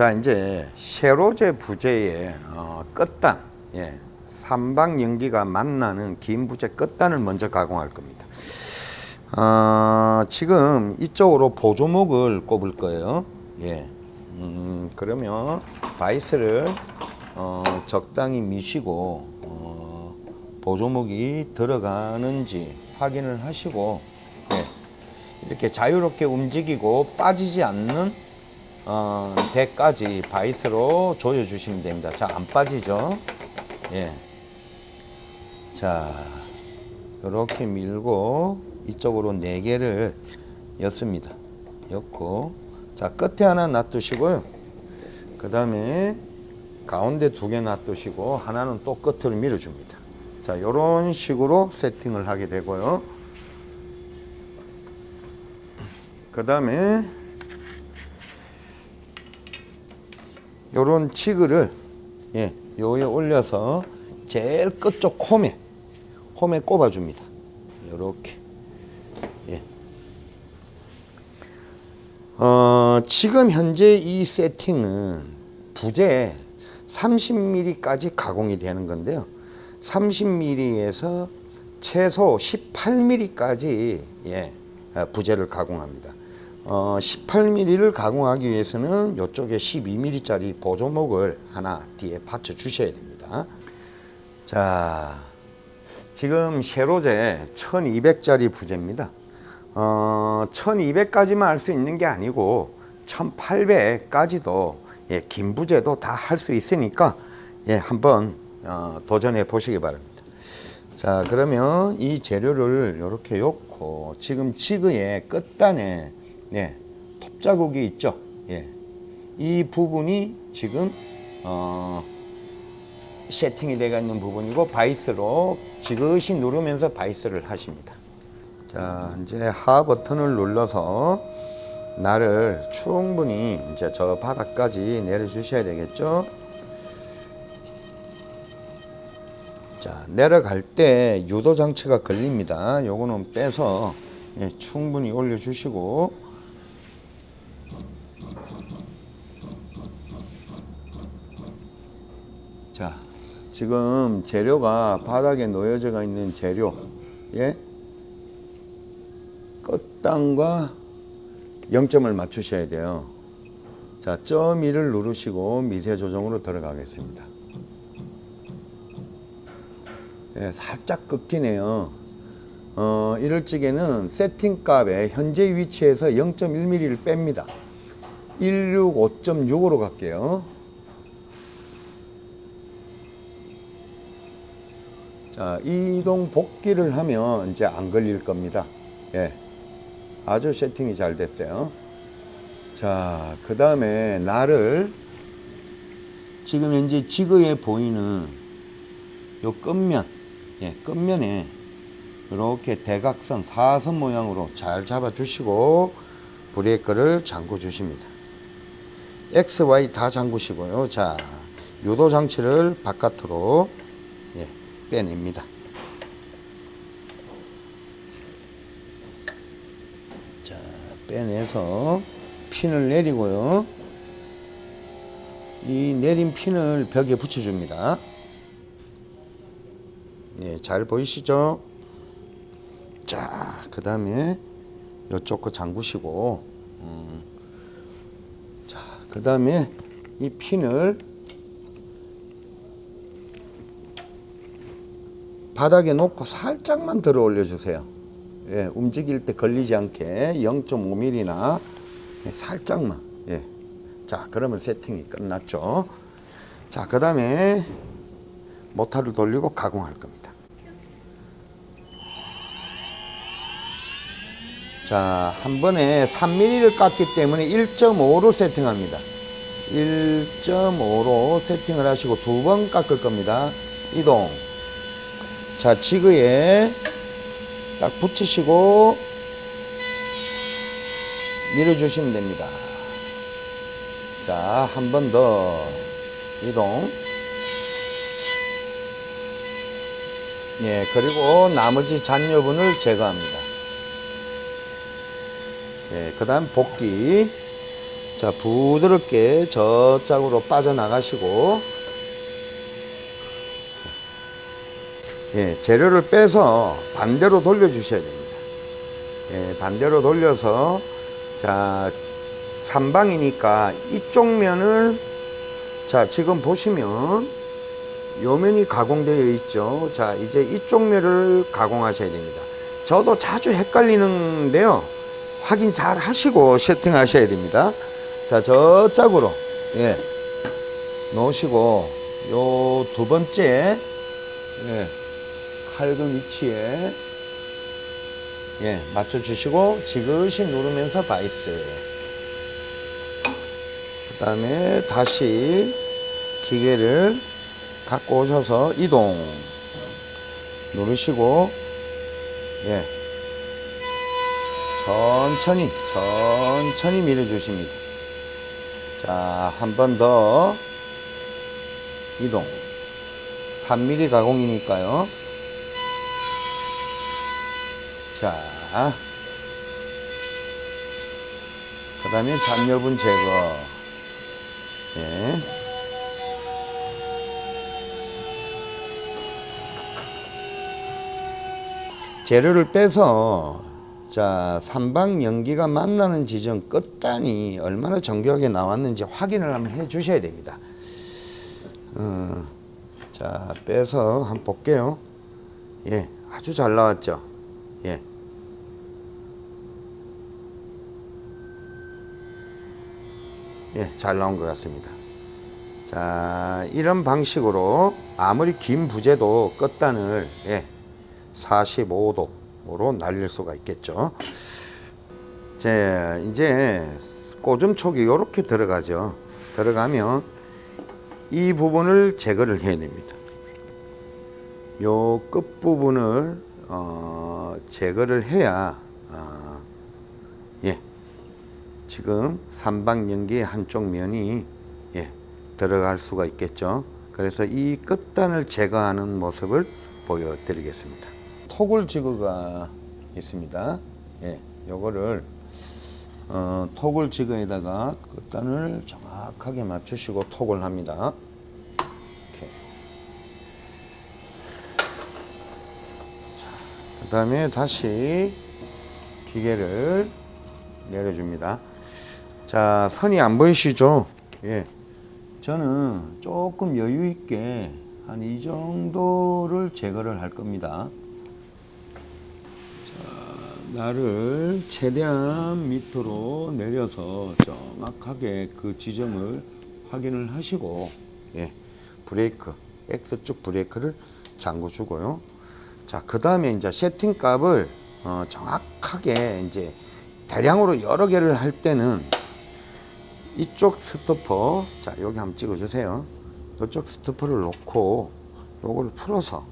자 이제 세로제 부재의 어, 끝단 예, 삼방 연기가 만나는 긴 부재 끝단을 먼저 가공할 겁니다. 어, 지금 이쪽으로 보조목을 꼽을 거예요. 예, 음, 그러면 바이스를 어, 적당히 미시고 어, 보조목이 들어가는지 확인을 하시고 예, 이렇게 자유롭게 움직이고 빠지지 않는 어, 대까지 바이스로 조여 주시면 됩니다. 자, 안 빠지죠? 예. 자, 이렇게 밀고 이쪽으로 네 개를 였습니다. 였고, 자, 끝에 하나 놔두시고요. 그 다음에 가운데 두 개 놔두시고, 하나는 또 끝으로 밀어줍니다. 자, 이런 식으로 세팅을 하게 되고요. 그 다음에 요런 치그를 예, 요에 올려서 제일 끝쪽 홈에 홈에 꼽아 줍니다. 요렇게. 예. 어, 지금 현재 이 세팅은 부재 30mm까지 가공이 되는 건데요. 30mm에서 최소 18mm까지 예, 부재를 가공합니다. 어, 18mm를 가공하기 위해서는 이쪽에 12mm짜리 보조목을 하나 뒤에 받쳐 주셔야 됩니다. 자, 지금 세로제 1200짜리 부재입니다. 어, 1200까지만 할 수 있는 게 아니고 1800까지도 예, 긴 부재도 다 할 수 있으니까 예, 한번 어, 도전해 보시기 바랍니다. 자 그러면 이 재료를 이렇게 놓고 지금 지그의 끝단에 네, 톱 자국이 있죠. 예. 이 부분이 지금 어, 세팅이 되어 있는 부분이고 바이스로 지그시 누르면서 바이스를 하십니다. 자, 이제 하 버튼을 눌러서 날을 충분히 이제 저 바닥까지 내려 주셔야 되겠죠. 자, 내려갈 때 유도 장치가 걸립니다. 요거는 빼서 예, 충분히 올려 주시고 자, 지금 재료가 바닥에 놓여져 있는 재료, 예? 끝단과 0점을 맞추셔야 돼요. 자, 점 1을 누르시고 미세 조정으로 들어가겠습니다. 예, 살짝 꺾이네요. 어, 이럴 적에는 세팅 값에 현재 위치에서 0.1mm를 뺍니다. 165.6으로 갈게요. 이동 복귀를 하면 이제 안 걸릴 겁니다. 예. 아주 세팅이 잘 됐어요. 자, 그 다음에 날을 지금 현재 지그에 보이는 요 끝면, 예, 끝면에 이렇게 대각선, 사선 모양으로 잘 잡아 주시고 브레이크를 잠궈 주십니다. X, Y 다 잠그시고요. 자, 유도 장치를 바깥으로 예, 빼냅니다. 자, 빼내서 핀을 내리고요. 이 내린 핀을 벽에 붙여줍니다. 네, 잘 보이시죠? 자, 그 다음에 이쪽 거 잠그시고, 음, 자, 그 다음에 이 핀을 바닥에 놓고 살짝만 들어 올려 주세요. 예, 움직일 때 걸리지 않게 0.5mm나 예, 살짝만. 예. 자 그러면 세팅이 끝났죠. 자 그 다음에 모터를 돌리고 가공할 겁니다. 자 한 번에 3mm를 깎기 때문에 1.5로 세팅합니다. 1.5로 세팅을 하시고 두 번 깎을 겁니다. 이동 자 지그에 딱 붙이시고 밀어주시면 됩니다. 자 한 번 더. 이동. 예 그리고 나머지 잔여분을 제거합니다. 예, 그 다음 복귀. 자, 부드럽게 저짝으로 빠져나가시고, 예, 재료를 빼서 반대로 돌려 주셔야 됩니다. 예, 반대로 돌려서, 자, 삼방이니까 이쪽 면을, 자, 지금 보시면, 요 면이 가공되어 있죠. 자, 이제 이쪽 면을 가공하셔야 됩니다. 저도 자주 헷갈리는데요. 확인 잘 하시고 세팅 하셔야 됩니다. 자, 저짝으로, 예, 놓으시고, 요 두 번째, 예, 칼근 위치에, 예, 맞춰주시고, 지그시 누르면서 바이스. 그 다음에 다시 기계를 갖고 오셔서 이동. 누르시고, 예, 천천히, 천천히 밀어 주십니다. 자, 한 번 더 이동. 3mm 가공이니까요. 자, 그 다음에 잔여분 제거. 예. 재료를 빼서 자 삼방 연기가 만나는 지점 끝단이 얼마나 정교하게 나왔는지 확인을 한번 해 주셔야 됩니다. 어, 자 빼서 한번 볼게요. 예 아주 잘 나왔죠? 예 예, 잘 나온 것 같습니다. 자, 이런 방식으로 아무리 긴 부재도 끝단을 예, 45도로 날릴 수가 있겠죠. 자, 이제 꼬전촉이 이렇게 들어가죠. 들어가면 이 부분을 제거를 해야 됩니다. 요 끝부분을 어, 제거를 해야 어, 예, 지금 삼방 연기의 한쪽 면이 예, 들어갈 수가 있겠죠. 그래서 이 끝단을 제거하는 모습을 보여드리겠습니다. 토글 지그가 있습니다. 예, 요거를 어, 토글 지그에다가 끝단을 정확하게 맞추시고 톡을 합니다. 그 다음에 다시 기계를 내려줍니다. 자, 선이 안 보이시죠? 예. 저는 조금 여유 있게 한 이 정도를 제거를 할 겁니다. 자, 나를 최대한 밑으로 내려서 정확하게 그 지점을 확인을 하시고, 예. 브레이크, X축 브레이크를 잠궈 주고요. 자, 그 다음에 이제 세팅 값을 어, 정확하게 이제 대량으로 여러 개를 할 때는 이쪽 스토퍼 자 여기 한번 찍어 주세요. 이쪽 스토퍼를 놓고 요걸 풀어서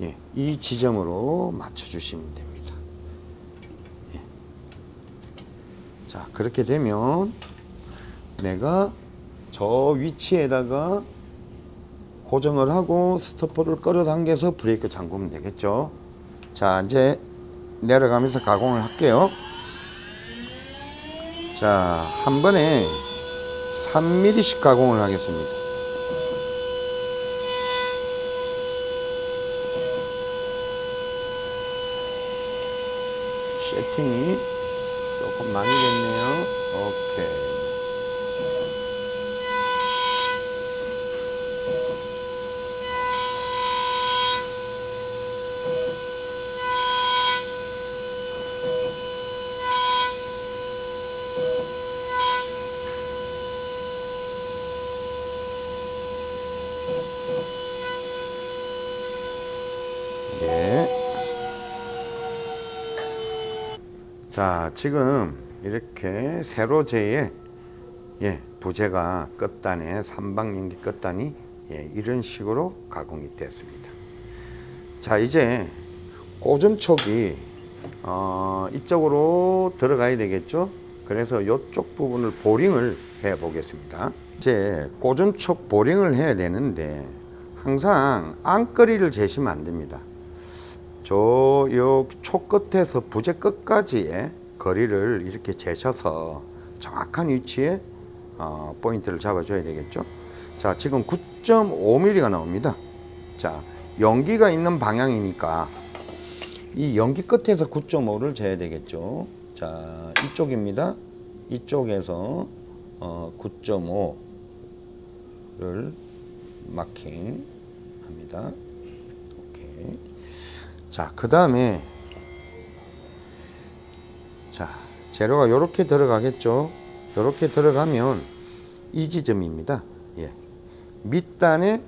예, 이 지점으로 맞춰 주시면 됩니다. 예. 자 그렇게 되면 내가 저 위치에다가 고정을 하고 스토퍼를 끌어당겨서 브레이크 잠그면 되겠죠? 자 이제 내려가면서 가공을 할게요 자, 한 번에 3mm씩 가공을 하겠습니다. 세팅이 조금 많이 됐네요. 오케이. 자, 지금 이렇게 세로제의 예, 부재가 끝단에 삼방연기 끝단이 예, 이런 식으로 가공이 되었습니다. 자, 이제 고전촉이 어, 이쪽으로 들어가야 되겠죠? 그래서 이쪽 부분을 보링을 해 보겠습니다. 이제 고전촉 보링을 해야 되는데 항상 안거리를 재시면 안 됩니다. 저요 촉 끝에서 부재 끝까지의 거리를 이렇게 재셔서 정확한 위치에 어, 포인트를 잡아줘야 되겠죠. 자, 지금 9.5mm가 나옵니다. 자, 연기가 있는 방향이니까 이 연기 끝에서 9.5를 재야 되겠죠. 자, 이쪽입니다. 이쪽에서 어, 9.5를 마킹 합니다. 오케이. 자, 그 다음에 자, 재료가 이렇게 들어가겠죠. 이렇게 들어가면 이 지점입니다. 예. 밑단의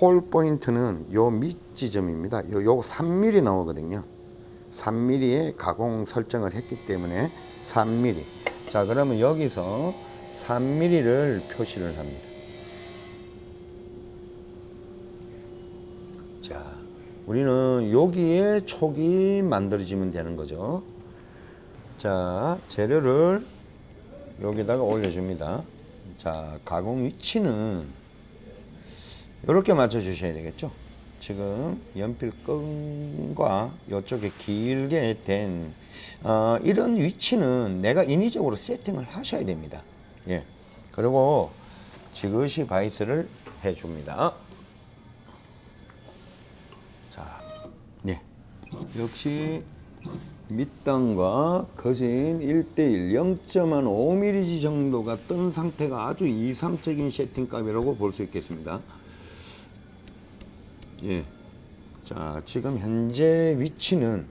홀 포인트는 요 밑 지점입니다. 요, 요 3mm 나오거든요. 3mm의 가공 설정을 했기 때문에 3mm. 자, 그러면 여기서 3mm를 표시를 합니다. 자, 우리는 여기에 촉이 만들어지면 되는 거죠. 자, 재료를 여기다가 올려줍니다. 자, 가공 위치는 이렇게 맞춰 주셔야 되겠죠. 지금 연필 끈과 이쪽에 길게 된 어, 이런 위치는 내가 인위적으로 세팅을 하셔야 됩니다. 예. 그리고 지그시 바이스를 해줍니다. 자, 네. 역시 밑단과 거진 1대1 0.5mm 정도가 뜬 상태가 아주 이상적인 세팅값이라고 볼 수 있겠습니다. 예. 자, 지금 현재 위치는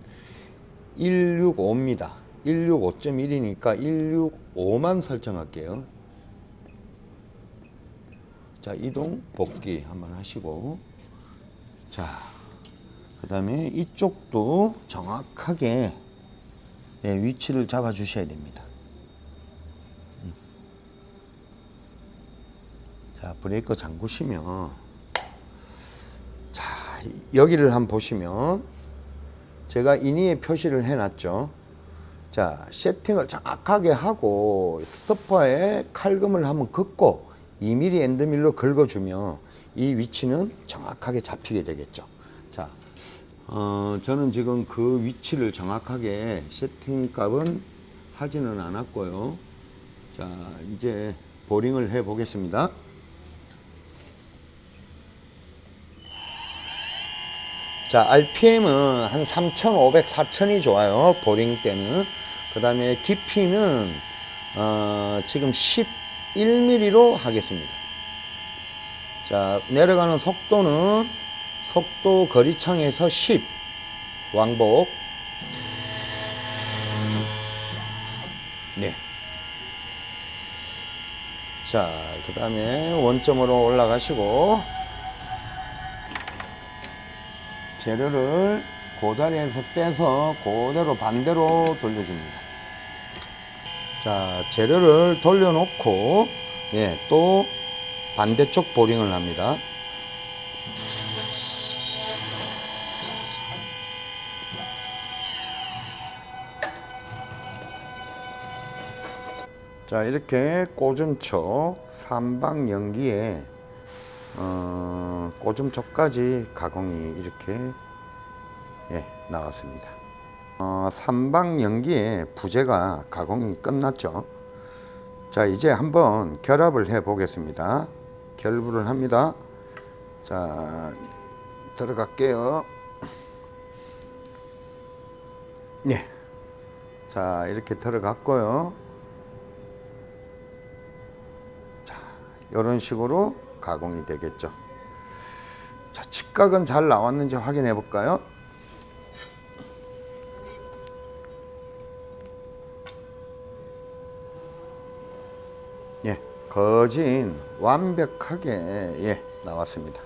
165입니다. 165.1이니까 165만 설정할게요. 자, 이동 복귀 한번 하시고 자, 그 다음에 이쪽도 정확하게 예, 위치를 잡아 주셔야 됩니다. 음. 자, 브레이크 잠그시면 자, 여기를 한번 보시면 제가 인위에 표시를 해놨죠. 자, 세팅을 정확하게 하고 스토퍼에 칼금을 한번 긋고 2mm 엔드밀로 긁어주면 이 위치는 정확하게 잡히게 되겠죠. 자, 어, 저는 지금 그 위치를 정확하게 세팅 값은 하지는 않았고요. 자, 이제 보링을 해 보겠습니다. 자, RPM은 한 3,500, 4,000이 좋아요. 보링 때는. 그 다음에 깊이는, 어, 지금 11mm로 하겠습니다. 자, 내려가는 속도는 속도 거리창에서 10 왕복. 네. 자, 그 다음에 원점으로 올라가시고, 재료를 그 자리에서 빼서 그대로 반대로 돌려줍니다. 자, 재료를 돌려놓고, 예, 또 반대쪽 보링을 합니다. 자, 이렇게 꽂음촉 삼방 연기에 어, 꽂음촉까지 가공이 이렇게 예, 나왔습니다. 어, 삼방 연기에 부재가 가공이 끝났죠. 자, 이제 한번 결합을 해 보겠습니다. 결부를 합니다. 자, 들어갈게요. 네. 자, 이렇게 들어갔고요. 이런 식으로 가공이 되겠죠. 자, 직각은 잘 나왔는지 확인해 볼까요? 예, 거진 완벽하게 예, 나왔습니다.